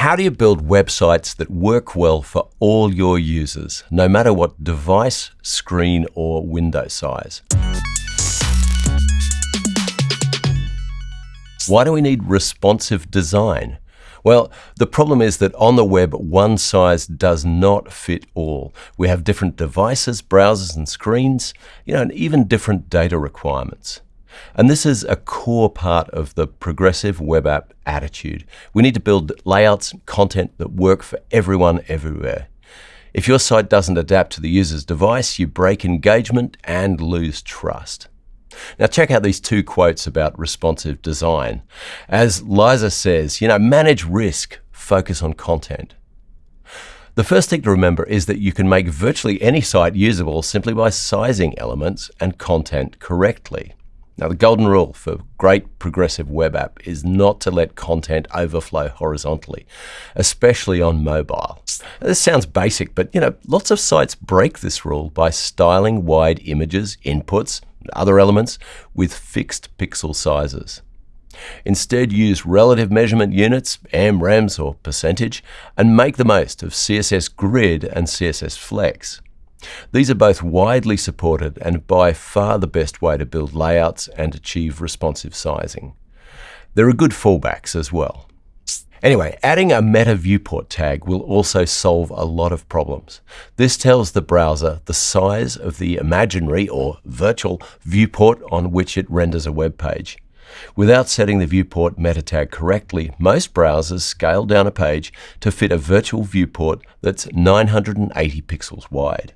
how do you build websites that work well for all your users, no matter what device, screen, or window size? Why do we need responsive design? Well, the problem is that on the web, one size does not fit all. We have different devices, browsers, and screens, you know, and even different data requirements. And this is a core part of the progressive web app attitude. We need to build layouts and content that work for everyone everywhere. If your site doesn't adapt to the user's device, you break engagement and lose trust. Now check out these two quotes about responsive design. As Liza says, you know, manage risk, focus on content. The first thing to remember is that you can make virtually any site usable simply by sizing elements and content correctly. Now, the golden rule for great progressive web app is not to let content overflow horizontally, especially on mobile. This sounds basic, but you know, lots of sites break this rule by styling wide images, inputs, other elements with fixed pixel sizes. Instead, use relative measurement units, EMs, REMs or percentage, and make the most of CSS Grid and CSS Flex. These are both widely supported and by far the best way to build layouts and achieve responsive sizing. There are good fallbacks as well. Anyway, adding a meta viewport tag will also solve a lot of problems. This tells the browser the size of the imaginary or virtual viewport on which it renders a web page. Without setting the viewport meta tag correctly, most browsers scale down a page to fit a virtual viewport that's 980 pixels wide.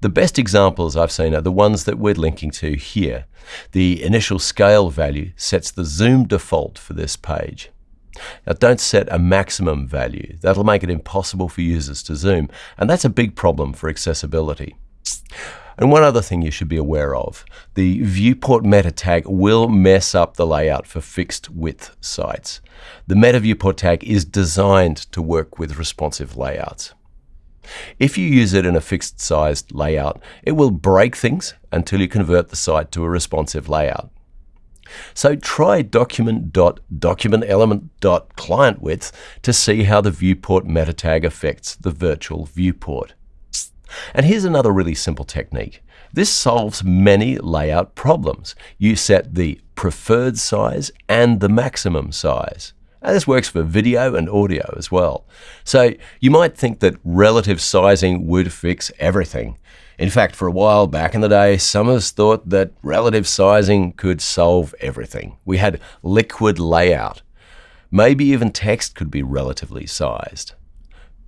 The best examples I've seen are the ones that we're linking to here. The initial scale value sets the zoom default for this page. Now don't set a maximum value. That'll make it impossible for users to zoom, and that's a big problem for accessibility. And one other thing you should be aware of, the viewport meta tag will mess up the layout for fixed width sites. The meta viewport tag is designed to work with responsive layouts. If you use it in a fixed sized layout, it will break things until you convert the site to a responsive layout. So try document.documentElement.clientWidth to see how the viewport meta tag affects the virtual viewport. And here's another really simple technique. This solves many layout problems. You set the preferred size and the maximum size. And this works for video and audio as well. So you might think that relative sizing would fix everything. In fact, for a while back in the day, some of us thought that relative sizing could solve everything. We had liquid layout. Maybe even text could be relatively sized.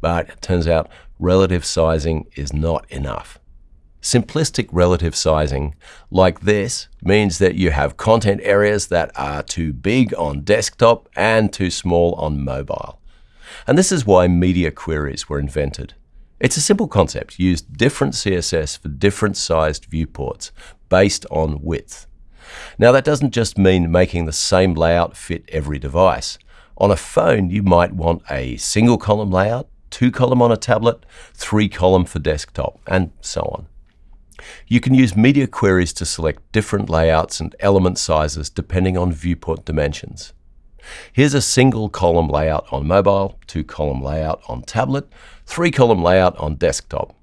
But it turns out relative sizing is not enough. Simplistic relative sizing, like this, means that you have content areas that are too big on desktop and too small on mobile. And this is why media queries were invented. It's a simple concept. Use different CSS for different sized viewports based on width. Now that doesn't just mean making the same layout fit every device. On a phone, you might want a single column layout, two column on a tablet, three column for desktop, and so on. You can use media queries to select different layouts and element sizes depending on viewport dimensions. Here's a single column layout on mobile, two column layout on tablet, three column layout on desktop.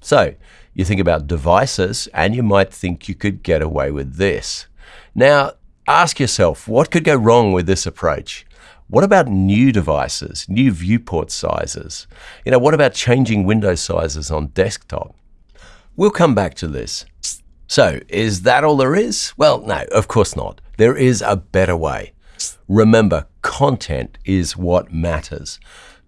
So you think about devices and you might think you could get away with this. Now ask yourself, what could go wrong with this approach? What about new devices, new viewport sizes? You know, what about changing window sizes on desktop? We'll come back to this. So, is that all there is? Well, no, of course not. There is a better way. Remember, content is what matters.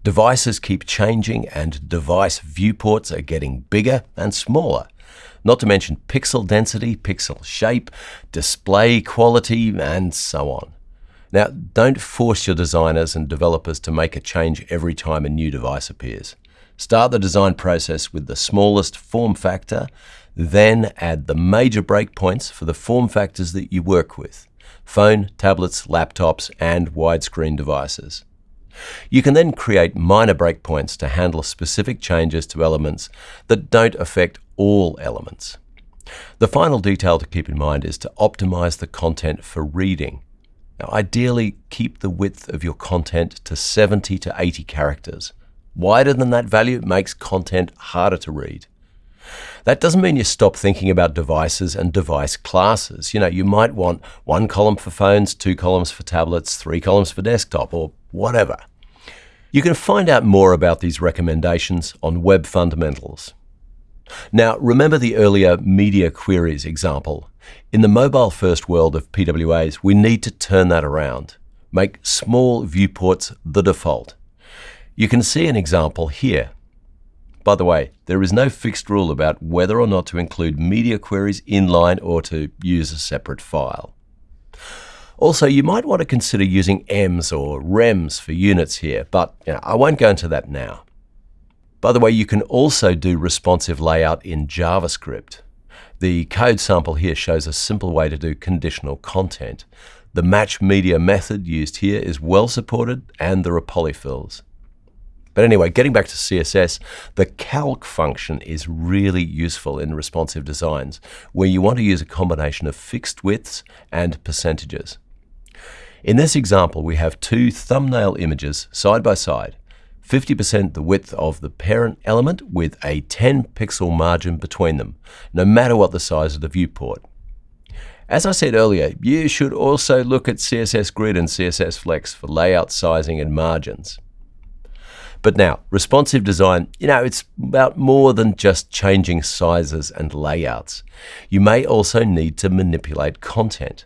Devices keep changing and device viewports are getting bigger and smaller. Not to mention pixel density, pixel shape, display quality, and so on. Now, don't force your designers and developers to make a change every time a new device appears. Start the design process with the smallest form factor, then add the major breakpoints for the form factors that you work with phone, tablets, laptops, and widescreen devices. You can then create minor breakpoints to handle specific changes to elements that don't affect all elements. The final detail to keep in mind is to optimize the content for reading. Now, ideally, keep the width of your content to 70 to 80 characters. Wider than that value makes content harder to read. That doesn't mean you stop thinking about devices and device classes. You know, you might want one column for phones, two columns for tablets, three columns for desktop, or whatever. You can find out more about these recommendations on Web Fundamentals. Now, remember the earlier media queries example. In the mobile first world of PWAs, we need to turn that around. Make small viewports the default. You can see an example here. By the way, there is no fixed rule about whether or not to include media queries inline or to use a separate file. Also, you might want to consider using EMS or REMS for units here, but you know, I won't go into that now. By the way, you can also do responsive layout in JavaScript. The code sample here shows a simple way to do conditional content. The match media method used here is well supported and there are polyfills. But anyway, getting back to CSS, the calc function is really useful in responsive designs, where you want to use a combination of fixed widths and percentages. In this example, we have two thumbnail images side by side, 50% the width of the parent element with a 10 pixel margin between them, no matter what the size of the viewport. As I said earlier, you should also look at CSS Grid and CSS Flex for layout sizing and margins. But now, responsive design, you know, it's about more than just changing sizes and layouts. You may also need to manipulate content.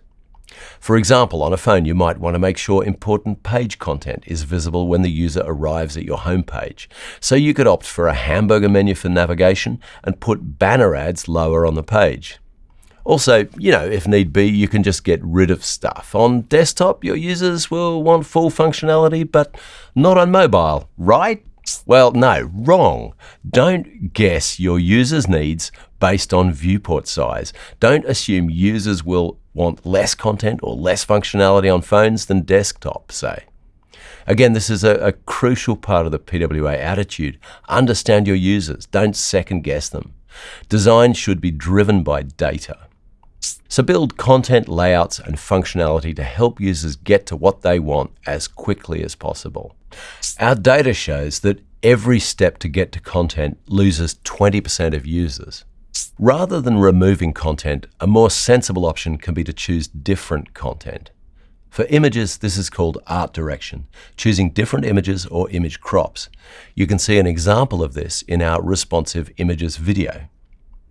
For example, on a phone, you might want to make sure important page content is visible when the user arrives at your homepage. So you could opt for a hamburger menu for navigation and put banner ads lower on the page. Also, you know, if need be, you can just get rid of stuff. On desktop, your users will want full functionality, but not on mobile, right? Well, no, wrong. Don't guess your users' needs based on viewport size. Don't assume users will want less content or less functionality on phones than desktop, say. Again, this is a, a, crucial part of the PWA attitude. Understand your users, don't second guess them. Design should be driven by data. So build content layouts and functionality to help users get to what they want as quickly as possible. Our data shows that every step to get to content loses 20% of users. Rather than removing content, a more sensible option can be to choose different content. For images, this is called art direction, choosing different images or image crops. You can see an example of this in our responsive images video.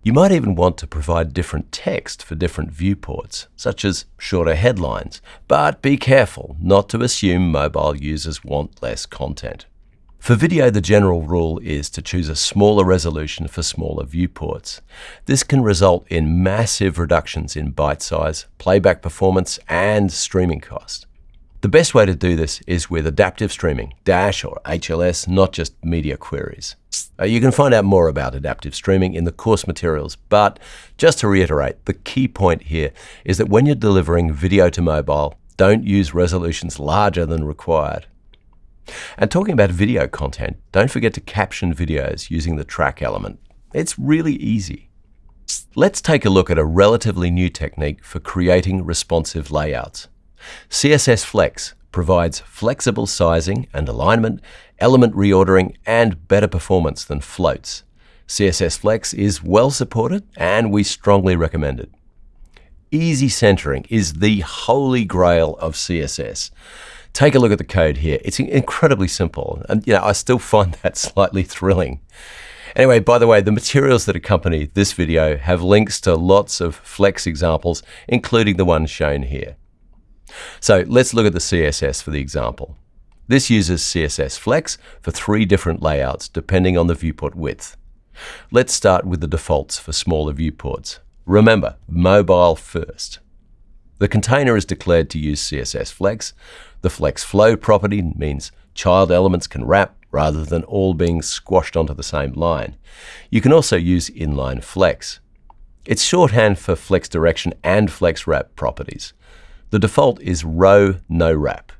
You might even want to provide different text for different viewports, such as shorter headlines, but be careful not to assume mobile users want less content. For video, the general rule is to choose a smaller resolution for smaller viewports. This can result in massive reductions in byte size, playback performance, and streaming cost. The best way to do this is with adaptive streaming, Dash or HLS, not just media queries. Uh, you can find out more about adaptive streaming in the course materials, but just to reiterate, the key point here is that when you're delivering video to mobile, don't use resolutions larger than required. And talking about video content, don't forget to caption videos using the track element. It's really easy. Let's take a look at a relatively new technique for creating responsive layouts. CSS Flex provides flexible sizing and alignment, element reordering, and better performance than floats. CSS Flex is well supported and we strongly recommend it. Easy centering is the holy grail of CSS. Take a look at the code here. It's incredibly simple, and you know, I still find that slightly thrilling. Anyway, by the way, the materials that accompany this video have links to lots of Flex examples, including the one shown here. So let's look at the CSS for the example. This uses CSS Flex for three different layouts depending on the viewport width. Let's start with the defaults for smaller viewports. Remember, mobile first. The container is declared to use CSS Flex. The Flex Flow property means child elements can wrap rather than all being squashed onto the same line. You can also use inline flex. It's shorthand for flex direction and flex wrap properties. The default is row no wrap.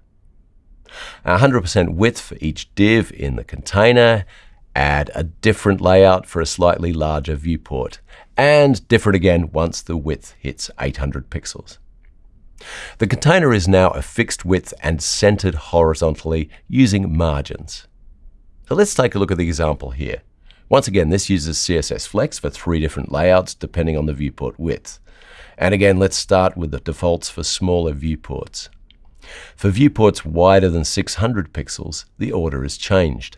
100% width for each div in the container, add a different layout for a slightly larger viewport, and different again once the width hits 800 pixels. The container is now a fixed width and centered horizontally using margins. So let's take a look at the example here. Once again, this uses CSS Flex for three different layouts depending on the viewport width. And again, let's start with the defaults for smaller viewports. For viewports wider than 600 pixels, the order is changed.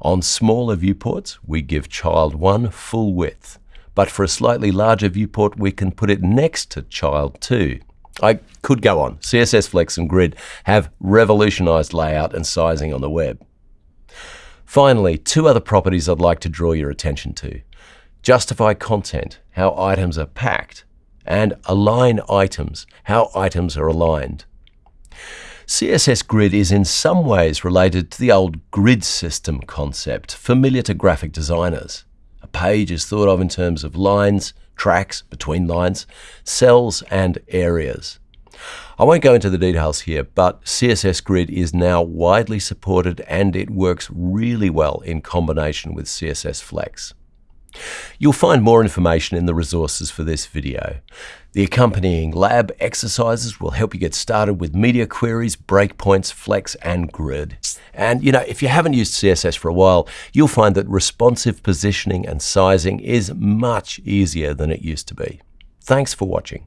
On smaller viewports, we give child 1 full width, but for a slightly larger viewport, we can put it next to child 2. I could go on. CSS Flex and Grid have revolutionized layout and sizing on the web. Finally, two other properties I'd like to draw your attention to. Justify content, how items are packed, and align items, how items are aligned. CSS Grid is in some ways related to the old grid system concept, familiar to graphic designers. A page is thought of in terms of lines, tracks between lines, cells, and areas. I won't go into the details here, but CSS Grid is now widely supported and it works really well in combination with CSS Flex. You'll find more information in the resources for this video. The accompanying lab exercises will help you get started with media queries, breakpoints, flex, and grid. And you know, if you haven't used CSS for a while, you'll find that responsive positioning and sizing is much easier than it used to be. Thanks for watching.